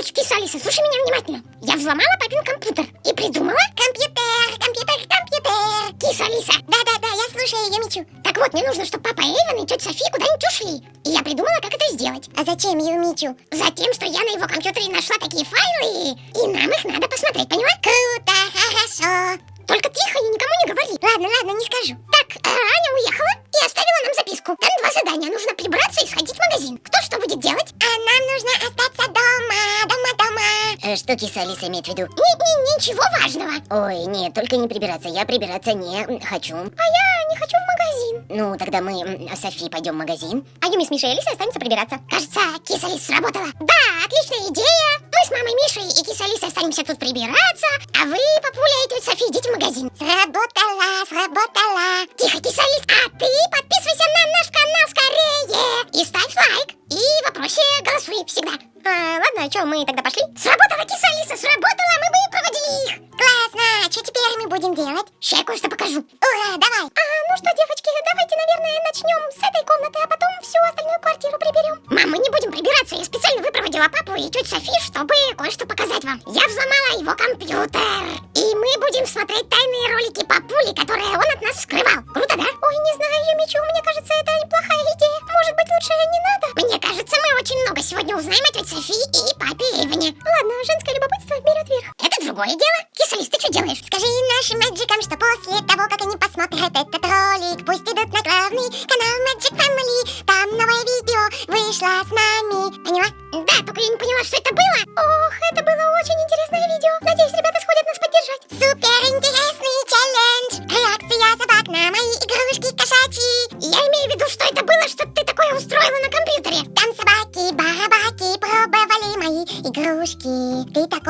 Короче, киса Алиса, слушай меня внимательно. Я взломала папин компьютер и придумала... Компьютер, компьютер, компьютер. Киса Алиса. Да-да-да, я слушаю ее мечу. Так вот, мне нужно, чтобы папа Эйвен и тетя София куда-нибудь ушли. И я придумала, как это сделать. А зачем Юмичу? Затем, что я на его компьютере нашла такие файлы, и нам их надо посмотреть, поняла? Круто, хорошо. Только тихо и никому не говори. Ладно, ладно, не скажу. Так, а Аня уехала и оставила нам записку. Там два задания. Нужно прибраться и сходить в магазин. Кто что будет делать? Что киса Алиса имеет в виду? Нет, ничего важного. Ой, нет, только не прибираться. Я прибираться не хочу. А я не хочу в магазин. Ну, тогда мы с Софи пойдем в магазин. А Юми с Мишей и Алисой останется прибираться. Кажется, киса Алиса сработала. Да, отличная идея. Мы с мамой Мишей и киса Алисой останемся тут прибираться, а вы, папуля и тетя Софи, идите в магазин. Сработала, сработала. Тихо, киса Алис, а ты подписывайся на наш канал скорее. И ставь лайк. И вопросе голосуй всегда. А, ладно, что, мы тогда пошли? Алиса, сработала, делать? Ща я кое-что покажу. Ура, давай. А, ну что, девочки, давайте, наверное, начнем с этой комнаты, а потом всю остальную квартиру приберем. Мам, мы не будем прибираться. Я специально выпроводила папу и тетю Софи, чтобы кое-что показать вам. Я взломала его компьютер. И мы будем смотреть тайные ролики папули, которые он от нас скрывал. Круто, да? Ой, не знаю, Юмичу, мне кажется, это неплохая идея. Может быть, лучше не надо? Мне кажется, мы очень много сегодня узнаем о тете Софи и папе Эйвене. Ладно, женское любопытство другое дело. Кисалис, ты что делаешь? Скажи нашим мэджикам, что после того, как они посмотрят этот ролик, пусть идут на главный канал Magic Family. Там новое видео вышло с нами. Поняла? Да, только я не поняла, что это было. Ох,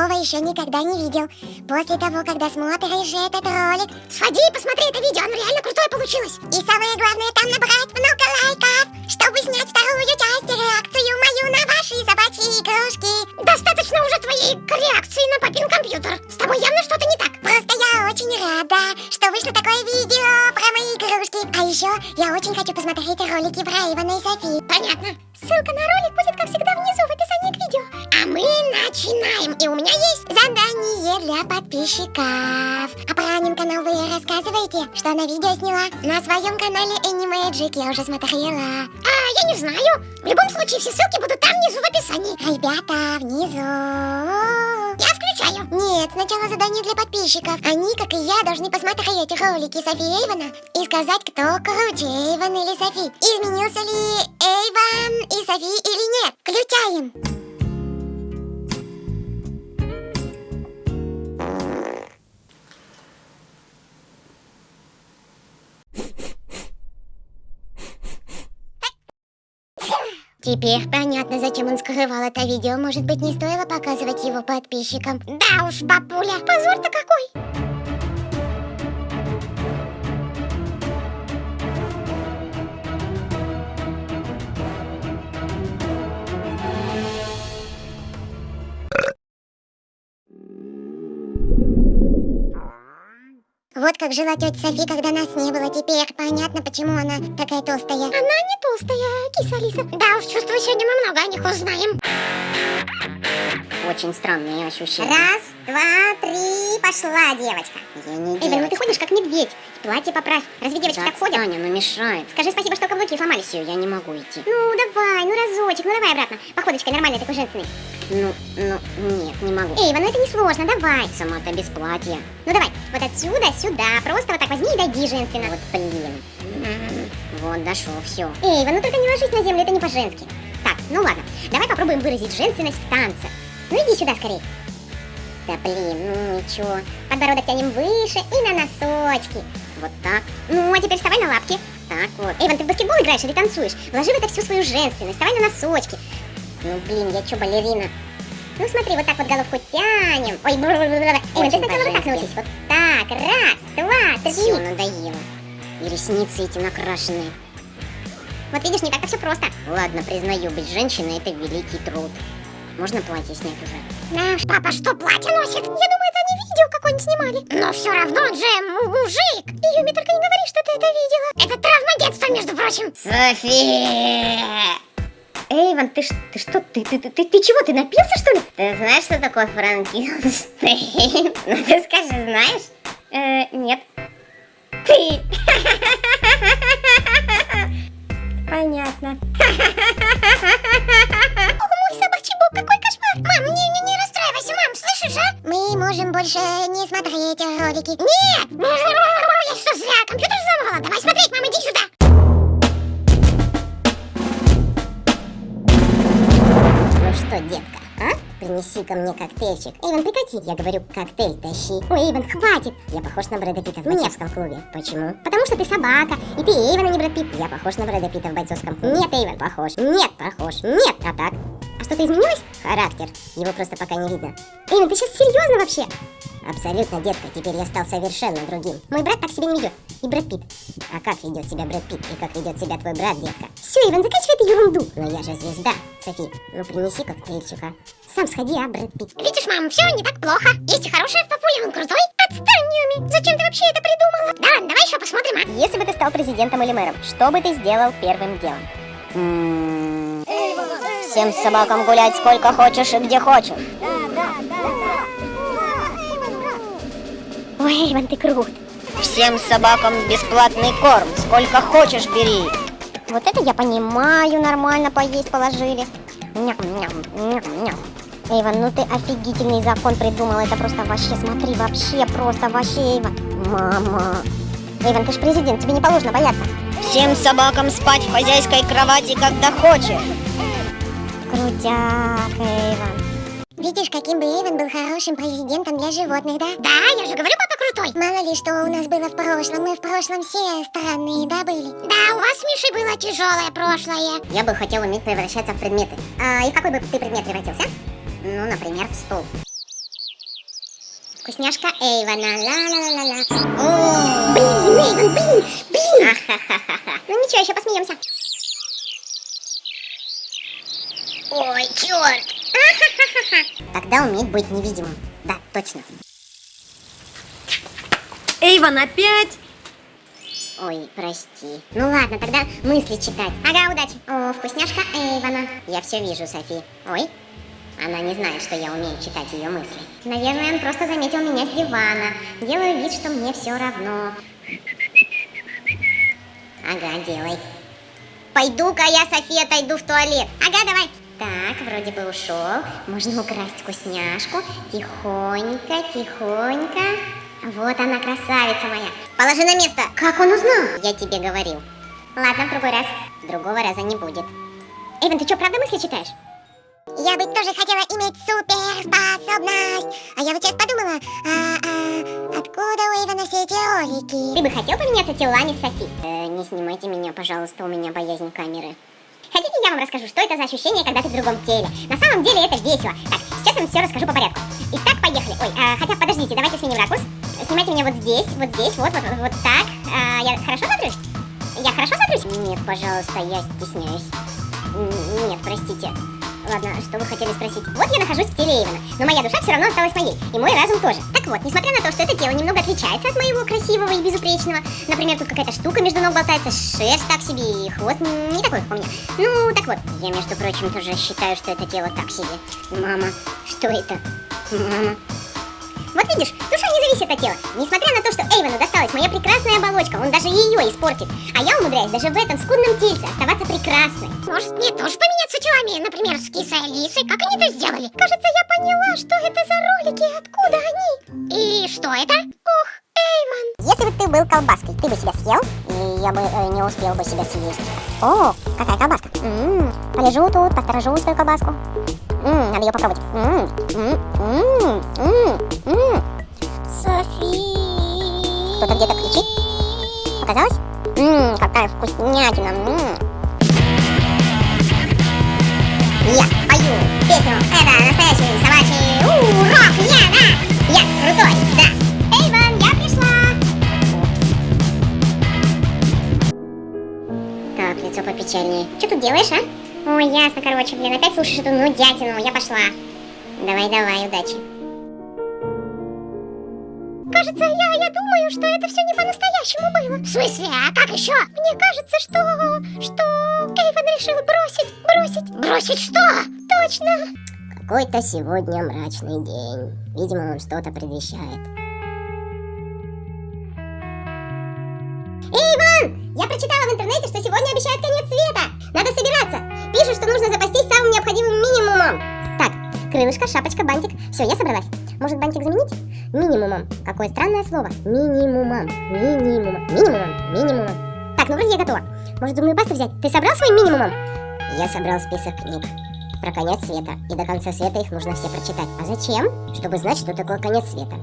такого еще никогда не видел. После того, когда смотришь этот ролик. Сходи и посмотри это видео, оно реально крутое получилось. И самое главное, там набрать много лайков, чтобы снять вторую часть реакцию мою на ваши собачьи игрушки. Достаточно уже твоей реакции на папин компьютер. С тобой явно что-то не так. Просто я очень рада, что вышло такое видео про мои игрушки. А еще я очень хочу посмотреть ролики про Ивана и Софи. Понятно. Ссылка на ролик будет, как всегда, начинаем. И у меня есть Задание для подписчиков. А про Анин канал вы рассказываете, что она видео сняла? На своем канале Animagic я уже смотрела. А, я не знаю. В любом случае, все ссылки будут там внизу в описании. Ребята, внизу. Я включаю. Нет, сначала задание для подписчиков. Они, как и я, должны посмотреть ролики Софи Эйвена и сказать, кто круче, Эйвен или Софи. Изменился ли Эйвен и Софи или нет. Включаем. Теперь понятно, зачем он скрывал это видео. Может быть, не стоило показывать его подписчикам. Да уж, бабуля, позор-то какой. Вот как жила тетя Софи, когда нас не было. Теперь понятно, почему она такая толстая. Она не толстая, киса Алиса. Да уж, чувствую, сегодня мы много о них узнаем. Очень странные ощущения. Раз, два, три, пошла девочка. Я не Эйвен, ну девочка. ты ходишь как медведь. Платье поправь. Разве девочки Да так ходят? отстань, оно мешает. Скажи спасибо, что каблуки сломались. Все, я не могу идти. Ну, давай, ну разочек, ну давай обратно. Походочкой нормальной такой женственной. Ну, ну, нет, не могу. Эйвен, ну это не сложно, давай. Сама-то без платья. Ну давай, вот отсюда, сюда. Просто вот так возьми и дойди женственно. Вот блин. М, Вот, дошел, все. Эйвен, ну только не ложись на землю, это не по-женски. Так, ну ладно, давай попробуем выразить женственность в танце. Ну иди сюда скорее. Да блин, ну ничего. Подбородок тянем выше и на носочки. Вот так, Ну, а теперь вставай на лапки. так вот. Эйвен, ты в баскетбол играешь или танцуешь? Вложи в это всю свою женственность, вставай на носочки. Ну блин, я что, балерина? Ну смотри, вот так вот головку тянем. Ой, бр Эйвен, ты Очень сначала вот так научись. Вот так, раз, два, Все, три. надоело. И ресницы эти накрашенные. Вот видишь, не так-то все просто. Ладно, признаю, быть женщиной это великий труд. Можно платье снять уже? Уж, папа что, платье носит? Я думаю, это они видео какое-нибудь снимали. Но все равно он же му- мужик. И Юми, только не говори, что ты это видела. Это травма детства, между прочим. Софи! Эйван, ты, ты что, ты, ты, ты, ты, ты чего, ты напился, что ли? Ты знаешь, что такое Франкенштейн? Ну ты скажи, знаешь? Э, нет. Ты! Понятно. О, мой собачий бог, какой кошмар! Мам, не, не, не расстраивайся, мам, слышишь, а? Мы можем больше не смотреть ролики. Нет! Я что, зря компьютер взломала? Давай смотреть, мам, иди сюда! Что, детка, а? Принеси ко мне коктейльчик. Эйвен, прекрати. Я говорю, коктейль тащи. Ой, Эйвен, хватит. Я похож на Брэда Питта в бойцовском клубе. Почему? Потому что ты собака, и ты Эйвен, а не Брэд Питт. Я похож на Брэда Питта в бойцовском клубе. Нет, Эйвен, похож. Нет, похож. Нет, а так? А что-то изменилось? Характер. Его просто пока не видно. Эйвен, ты сейчас серьезно вообще? Абсолютно, детка, теперь я стал совершенно другим. Мой брат так себя не ведет. И Брэд Питт. А как ведет себя Брэд Питт и как ведет себя твой брат, детка? Все, Иван, заканчивай эту ерунду. Но я же звезда. Софи, ну принеси коктейльчика. Сам сходи, а, Брэд Питт. Видишь, мам, все не так плохо. Есть и хорошее в папуле, он крутой. Отстань, Юми, зачем ты вообще это придумала? Да ладно, давай еще посмотрим, а? Если бы ты стал президентом или мэром, что бы ты сделал первым делом? М, Всем собакам гулять сколько хочешь и где хочешь. Ой, Иван, ты крут. Всем собакам бесплатный корм, сколько хочешь бери. Вот это я понимаю, нормально поесть положили. Ням-ням, ням-ням. Эйван, ну ты офигительный закон придумал, это просто вообще, смотри, вообще, просто вообще, Эйван. Мама. Эйван, ты ж президент, тебе не положено бояться. Всем собакам спать в хозяйской кровати, когда хочешь. Крутяк, Эйван. Видишь, каким бы Эйвен был хорошим президентом для животных, да? Да, я же говорю, папа крутой. Мало ли, что у нас было в прошлом. Мы в прошлом все странные, да, были? Да, у вас с Мишей было тяжелое прошлое. Я бы хотел уметь превращаться в предметы. А, и в какой бы ты предмет превратился? Ну, например, в стол. Вкусняшка Эйвана, ла-ла-ла-ла. О, Блин, Эйвен, блин, блин. Ну ничего, еще посмеемся. Ой, черт. Тогда уметь быть невидимым. Да, точно. Эйван опять? Ой, прости. Ну ладно, тогда мысли читать. Ага, удачи. О, вкусняшка Эйвана. Я все вижу, Софи. Ой, она не знает, что я умею читать ее мысли. Наверное, он просто заметил меня с дивана. Делаю вид, что мне все равно. Ага, делай. Пойду-ка я, София, отойду в туалет. Ага, давай. Так, вроде бы ушел. Можно украсть вкусняшку. Тихонько, тихонько. Вот она, красавица моя. Положи на место. Как он узнал? Я тебе говорил. Ладно, в другой раз. Другого раза не будет. Эйвен, ты что, правда мысли читаешь? Я бы тоже хотела иметь суперспособность. А я вот сейчас подумала, а, а, откуда у Эйвена все эти ролики? Ты бы хотел поменяться телами с Софи? Э, не снимайте меня, пожалуйста, у меня боязнь камеры. Хотите, я вам расскажу, что это за ощущение, когда ты в другом теле? На самом деле это весело. Так, сейчас вам все расскажу по порядку. Итак, поехали. Ой, а, хотя, подождите, давайте сменим ракурс. Снимайте меня вот здесь, вот здесь, вот, вот, вот, вот так. А, я хорошо смотрюсь? Я хорошо смотрюсь? Нет, пожалуйста, я стесняюсь. Нет, простите. Ладно, что вы хотели спросить? Вот я нахожусь в теле Эйвена, но моя душа все равно осталась моей, и мой разум тоже. Так вот, несмотря на то, что это тело немного отличается от моего красивого и безупречного, например, тут какая-то штука между ног болтается, шерсть так себе, и хвост не такой, как у меня. Ну, так вот, я, между прочим, тоже считаю, что это тело так себе. Мама, что это? Мама. Вот видишь, душа не зависит от тела. Несмотря на то, что Эйвену досталась моя прекрасная оболочка, он даже ее испортит. А я умудряюсь даже в этом скудном тельце оставаться прекрасной. Может, мне тоже поменяться телами, например, с кисой Алисой? Как они это сделали? Кажется, я поняла, что это за ролики, откуда они. И что это? Ох, Эйвен. Если бы ты был колбаской, ты бы себя съел, и я бы э, не успел бы себя съесть. О, какая колбаска. М-м, полежу тут, посторожу свою колбаску. М, надо ее попробовать. М, м, м, м, м. Софи. Кто-то где-то кричит. Показалось? Ммм, какая вкуснятина. М. Я пою песню. Это настоящий собачий попечальнее. Что тут делаешь, а? Ой, ясно, короче, блин, опять слушаешь эту нудятину. Я пошла. Давай, давай, удачи. кажется, я, я думаю, что это все не по-настоящему было. В смысле? А как еще? Мне кажется, что... что... Эйвен решил бросить... бросить... Бросить что? Точно! Какой-то сегодня мрачный день. Видимо, он что-то предвещает. Я прочитала в интернете, что сегодня обещают конец света. Надо собираться. Пишут, что нужно запастись самым необходимым минимумом. Так, крылышко, шапочка, бантик. Все, я собралась. Может, бантик заменить? Минимумом. Какое странное слово. Минимумом. Минимумом. Минимумом. Минимумом. Так, ну вроде я готова. Может, зубную пасту взять? Ты собрал свой минимумом? Я собрал список книг про конец света. И до конца света их нужно все прочитать. А зачем? Чтобы знать, что такое конец света.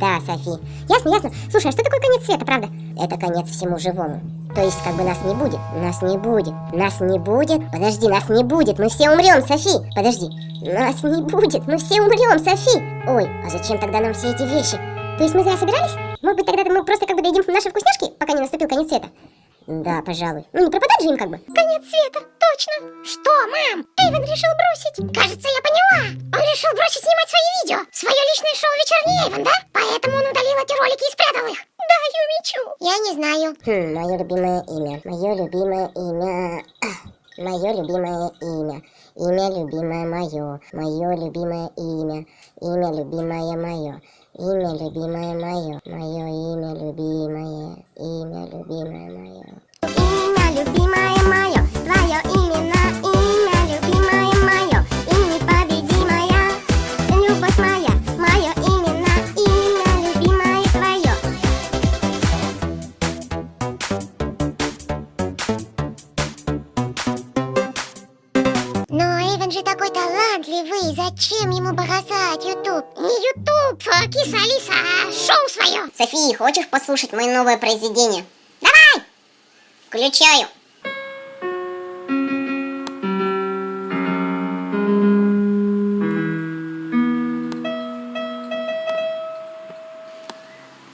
Да, Софи. Ясно, ясно. Слушай, а что такое конец света, правда? Это конец всему живому. То есть, как бы нас не будет. Нас не будет. Нас не будет. Подожди, нас не будет. Мы все умрем, Софи. Подожди. Нас не будет. Мы все умрем, Софи. Ой, а зачем тогда нам все эти вещи? То есть мы зря собирались? Может быть, тогда мы просто как бы доедим наши вкусняшки, пока не наступил конец света? Да, пожалуй. Ну не пропадать же им как бы. Конец света, точно. Что, мам? Эйвен решил бросить. Кажется, я поняла. Он решил бросить снимать свои видео. Свое личное шоу «Вечерний Эйвен», да? Поэтому он удалил эти ролики и спрятал их. Я не знаю. Хм, мое любимое имя. Мое любимое имя. Мое любимое имя. Имя любимое мое. Мое любимое имя. Имя любимое мое. Имя любимое мое. Мое имя любимое. Имя любимое мое. Имя любимое мое. Твое имя София, хочешь послушать мое новое произведение? Давай! Включаю.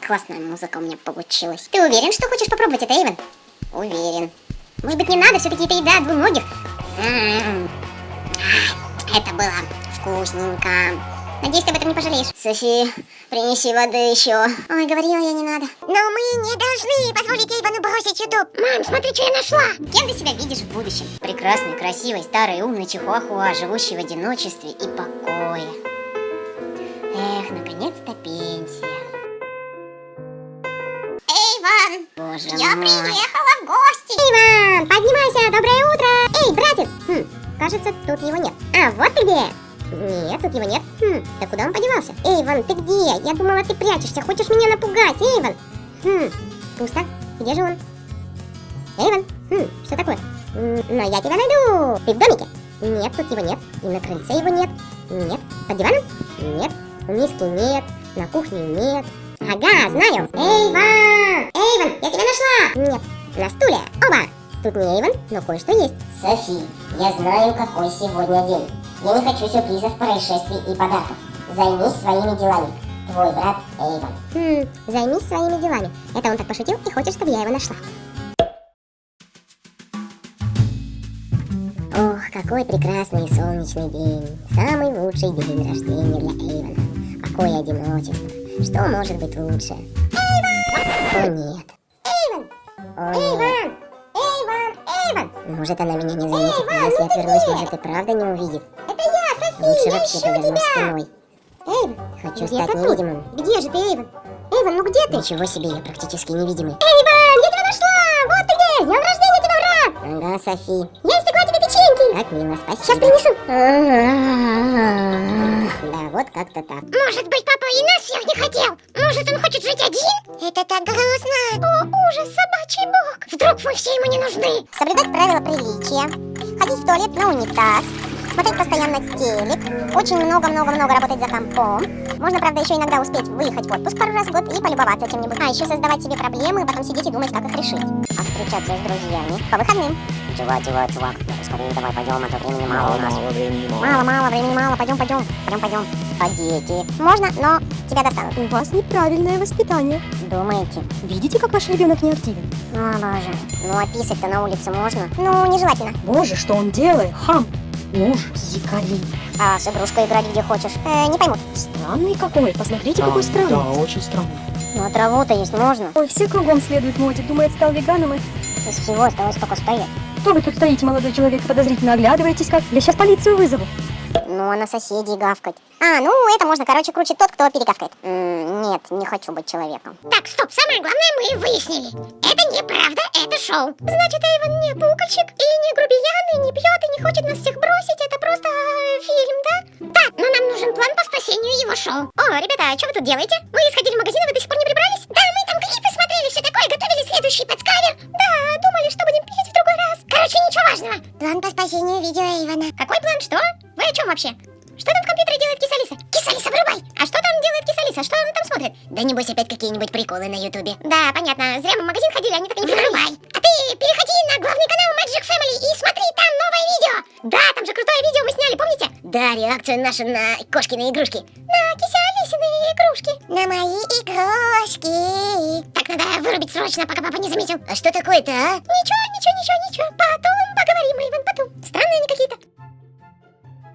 Классная музыка у меня получилась. Ты уверен, что хочешь попробовать это, Эйвен? Уверен. Может быть, не надо, все-таки это еда двуногих. М-м-м. Это было вкусненько. Надеюсь, ты об этом не пожалеешь. Софи, принеси воды еще. Ой, говорила я, не надо. Но мы не должны позволить Эйвену бросить Ютуб. Мам, смотри, что я нашла. Кем ты себя видишь в будущем? Прекрасный, красивый, старый, умный чихуахуа, живущий в одиночестве и покое. Эх, наконец-то пенсия. Эйвен, Боже я мой. приехала в гости. Иван, поднимайся, доброе утро! Эй, братец! Хм, кажется, тут его нет. А, вот ты где! Нет, тут его нет. Хм, да куда он подевался? Эйван, ты где? Я думала, ты прячешься, хочешь меня напугать, Эйван? Хм, пусто. Где же он? Эйван, хм, что такое? Но я тебя найду. Ты в домике? Нет, тут его нет. И на крыльце его нет. Нет. Под диваном? Нет. В миске нет. На кухне нет. Ага, знаю. Эйван! Эйван, я тебя нашла! Нет. На стуле. Оба! Тут не Эйвен, но кое-что есть. Софи, я знаю, какой сегодня день. Я не хочу сюрпризов, происшествий и подарков. Займись своими делами. Твой брат Эйвен. Хм, займись своими делами. Это он так пошутил и хочет, чтобы я его нашла. Ох, какой прекрасный солнечный день. Самый лучший день рождения для Эйвена. Покой и одиночество. Что может быть лучше? Эйвен! О нет. Эйвен! О. Эйвен! Может она меня не заметит, но если отвернусь, может и правда не увидит. Это я, София! Лучше вообще повернусь спиной. Эйвен! Хочу стать невидимым. Где же ты, Эйвен? Эйвен, ну где ты? Ничего себе, я практически невидимый. Эйвен, я тебя нашла! Вот ты где! С днем рождения тебя, брат! Ага, Софи. Я испекла тебе печеньки! Как мило, спасибо. Сейчас принесу. Да, вот как-то так. Может быть, папа и нас всех не хотел? Может, он хочет жить один? Это так грустно. О, ужас, собачий бог. Вдруг мы все ему не нужны? Соблюдать правила приличия, ходить в туалет на унитаз, смотреть постоянно телек, очень много-много-много работать за компом. Можно, правда, еще иногда успеть выехать в отпуск пару раз в год и полюбоваться чем-нибудь. А еще создавать себе проблемы и потом сидеть и думать, как их решить. А встречаться с друзьями по выходным. Чувак, чувак, чувак, скорее давай пойдем, а то времени мало у нас. времени мало. Мало, мало, времени мало, пойдем, пойдем, пойдем, пойдем. А дети? Можно, но тебя достанут. У вас неправильное воспитание. Думаете? Видите, как ваш ребенок не активен? О, боже. Ну, а писать-то на улице можно? Ну, нежелательно. Боже, что он делает? Хам! Ужас, дикари. А с игрушкой играть где хочешь? Э, не поймут. Странный какой, посмотрите, Да, какой странный. Да, очень странно. Ну а траву-то есть можно. Ой, все кругом следуют моде. Думает, стал веганом и... Из всего осталось только стоять. Что вы тут стоите, молодой человек, подозрительно оглядываетесь как? Я сейчас полицию вызову. Ну, а на соседей гавкать. А, ну, это можно, короче, круче тот, кто перегавкает. М, нет, не хочу быть человеком. Так, стоп, самое главное мы выяснили. Это неправда, это шоу. Значит, Эйвен не пукольщик, и не грубиян, и не пьет, и не хочет нас всех бросить. Это просто э, фильм, да? Да, но нам нужен план по спасению его шоу. О, ребята, а что вы тут делаете? Вы сходили в магазин, а вы до сих пор не прибрались? Да, мы там клипы смотрели, все такое, готовили следующий подскавер. Да, думали, что будем петь в другой раз. Короче, ничего важного. План по спасению видео Эйвана. Какой план, что? Вы о чем вообще? Что там в компьютере делает Кисалиса? Кисалиса, вырубай! Делает Кисалиса? Что она там смотрит? Да небось опять какие-нибудь приколы на ютубе. Да, понятно. Зря мы в магазин ходили, они так и не вырубай. А ты переходи на главный канал Magic Family и смотри, там новое видео. Да, там же крутое видео мы сняли, помните? Да, реакцию нашу на кошкины игрушки. На Кисалисины игрушки. На мои игрушки. Так, надо вырубить срочно, пока папа не заметил. А что такое-то, а? Ничего, ничего, ничего, ничего. Потом поговорим, Иван, потом. Странные они какие-то.